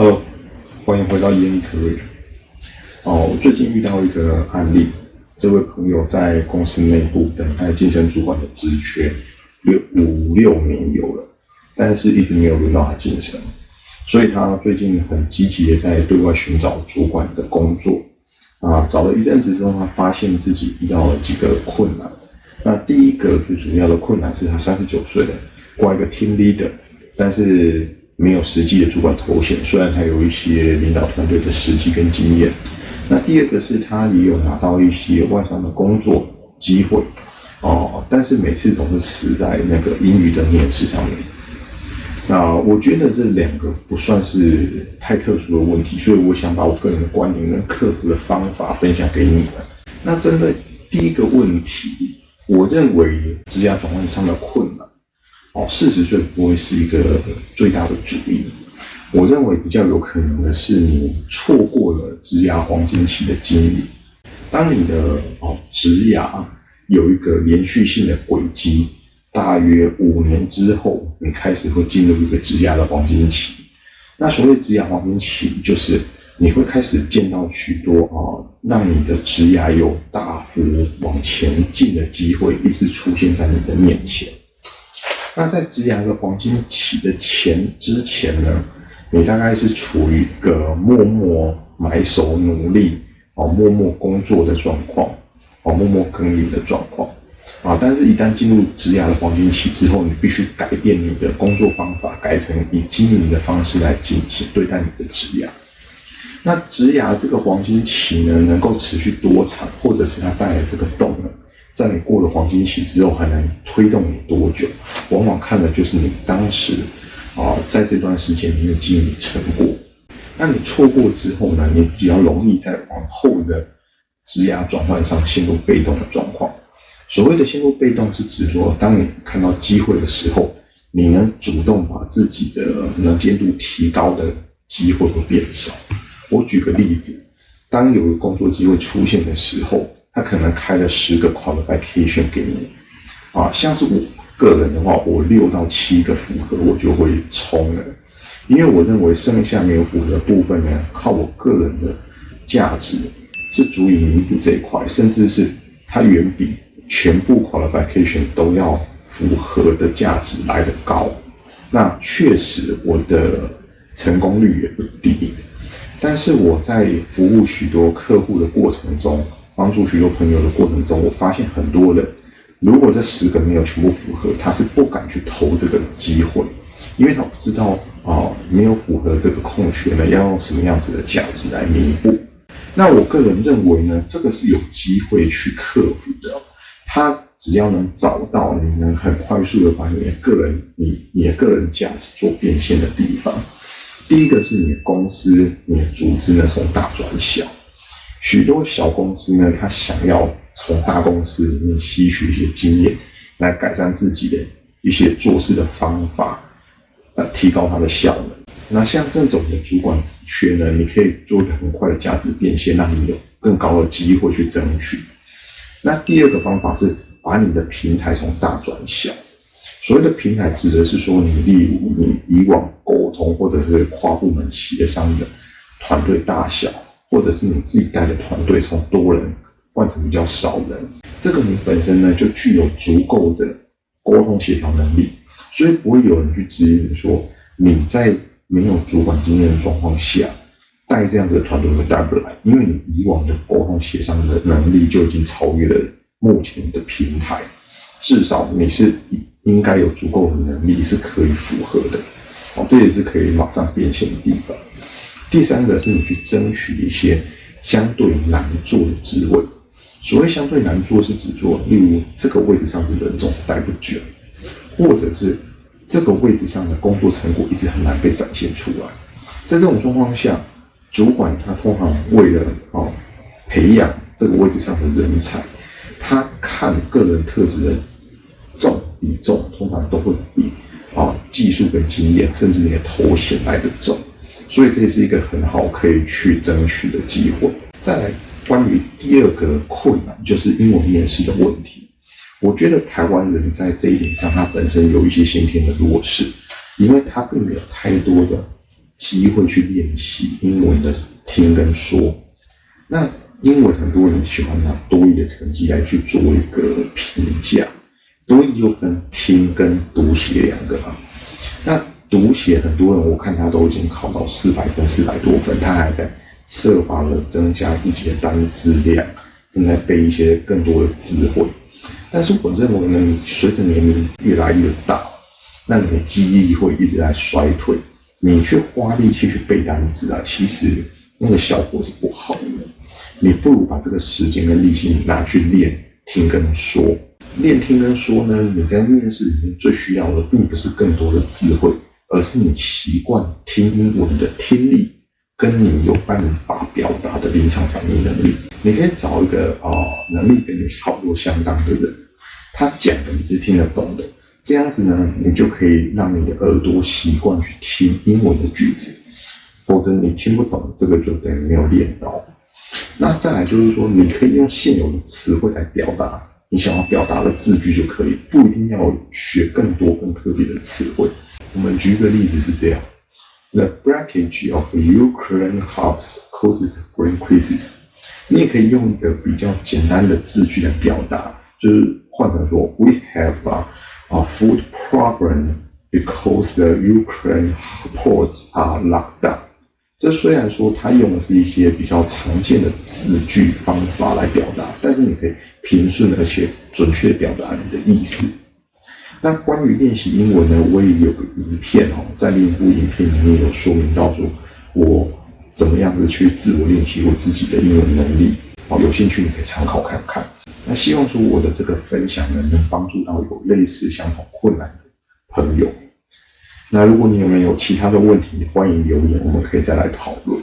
Hello，欢迎回到 Ian Career。哦，我最近遇到一个案例，这位朋友在公司内部等待晋升主管的职缺，六五六年有了，但是一直没有轮到他晋升，所以他最近很积极的在对外寻找主管的工作。啊，找了一阵子之后，他发现自己遇到了几个困难。那第一个最主要的困难是他三十九岁了，挂一个 team leader，但是没有实际的主管头衔。虽然他有一些领导团队的实际跟经验。那第二个是他也有拿到一些外商的工作机会，哦，但是每次总是死在那个英语的面试上面。那我觉得这两个不算是太特殊的问题，所以我想把我个人的观点跟克服的方法分享给你们。那针对第一个问题，我认为职业转换上的困难，哦，四十岁不会是一个最大的阻力。我认为比较有可能的是你错过了职涯黄金期的经历。当你的哦职涯有一个连续性的轨迹。大约五年之后，你开始会进入一个职涯的黄金期。那所谓职涯黄金期，就是你会开始见到许多啊，让你的职涯有大幅往前进的机会，一直出现在你的面前。那在植牙的黄金期的前之前呢，你大概是处于一个默默埋首努力哦，默默工作的状况哦，默默耕耘的状况。啊！但是，一旦进入植牙的黄金期之后，你必须改变你的工作方法，改成以经营的方式来进行对待你的植牙。那植牙这个黄金期呢，能够持续多长，或者是它带来这个动能，在你过了黄金期之后，还能推动你多久？往往看的就是你当时啊，在这段时间里面经营成果。那你错过之后呢，你比较容易在往后的职涯转换上陷入被动的状况。所谓的陷入被动，是指说，当你看到机会的时候，你能主动把自己的能见度提高的机会会变少。我举个例子，当有个工作机会出现的时候，他可能开了十个 qualification 给你，啊，像是我个人的话，我六到七个符合，我就会冲了，因为我认为剩下没有符合的部分呢，靠我个人的价值是足以弥补这一块，甚至是它远比。全部 qualification 都要符合的价值来得高，那确实我的成功率也不低。但是我在服务许多客户的过程中，帮助许多朋友的过程中，我发现很多人，如果这十个没有全部符合，他是不敢去投这个机会，因为他不知道啊，没有符合这个空缺呢，要用什么样子的价值来弥补。那我个人认为呢，这个是有机会去克服的。他只要能找到你能很快速的把你的个人、你你的个人价值做变现的地方，第一个是你的公司、你的组织呢从大转小，许多小公司呢，他想要从大公司里面吸取一些经验，来改善自己的一些做事的方法，呃，提高它的效能。那像这种的主管职缺呢，你可以做一个很快的价值变现，让你有更高的机会去争取。那第二个方法是把你的平台从大转小。所谓的平台，指的是说，你例如你以往沟通或者是跨部门企业上的团队大小，或者是你自己带的团队从多人换成比较少人，这个你本身呢就具有足够的沟通协调能力，所以不会有人去质疑你说你在没有主管经验的状况下。带这样子的团队会带不来，因为你以往的沟通协商的能力就已经超越了目前的平台，至少你是应该有足够的能力是可以符合的，哦，这也是可以马上变现的地方。第三个是你去争取一些相对难做的职位，所谓相对难做是指说，例如这个位置上的人总是待不久，或者是这个位置上的工作成果一直很难被展现出来，在这种状况下。主管他通常为了啊培养这个位置上的人才，他看个人特质的重比重，通常都会比啊技术跟经验，甚至你的头衔来的重，所以这是一个很好可以去争取的机会。再来，关于第二个困难，就是英文面试的问题。我觉得台湾人在这一点上，他本身有一些先天的弱势，因为他并没有太多的。机会去练习英文的听跟说。那英文很多人喜欢拿多义的成绩来去做一个评价，多义就分听跟读写两个嘛。读写很多人我看他都已经考到四百分、四百多分，他还在设法的增加自己的单词量，正在背一些更多的词汇。但是我认为呢，你随着年龄越来越大，那你的记忆会一直在衰退。你去花力气去背单词啊，其实那个效果是不好的。你不如把这个时间跟力气拿去练听跟说。练听跟说呢，你在面试里面最需要的，并不是更多的智慧，而是你习惯听英文的听力，跟你有办法表达的临场反应能力。你可以找一个啊，能力跟你差不多相当的人，他讲的你是听得懂的。这样子呢，你就可以让你的耳朵习惯去听英文的句子。否则你听不懂，这个就等于没有练到。那再来就是说，你可以用现有的词汇来表达你想要表达的字句就可以，不一定要学更多更特别的词汇。我们举一个例子是这样：The breakage of Ukraine house causes great crisis。你也可以用一个比较简单的字句来表达，就是换成说：We have a a food problem because the Ukraine ports are locked down。这虽然说它用的是一些比较常见的字句方法来表达，但是你可以平顺而且准确表达你的意思。那关于练习英文呢，我也有个影片哦，在另一部影片里面有说明到说，我怎么样子去自我练习我自己的英文能力。哦，有兴趣你可以参考看看。那希望说我的这个分享呢，能帮助到有类似相同困难的朋友。那如果你有没有其他的问题，欢迎留言，我们可以再来讨论。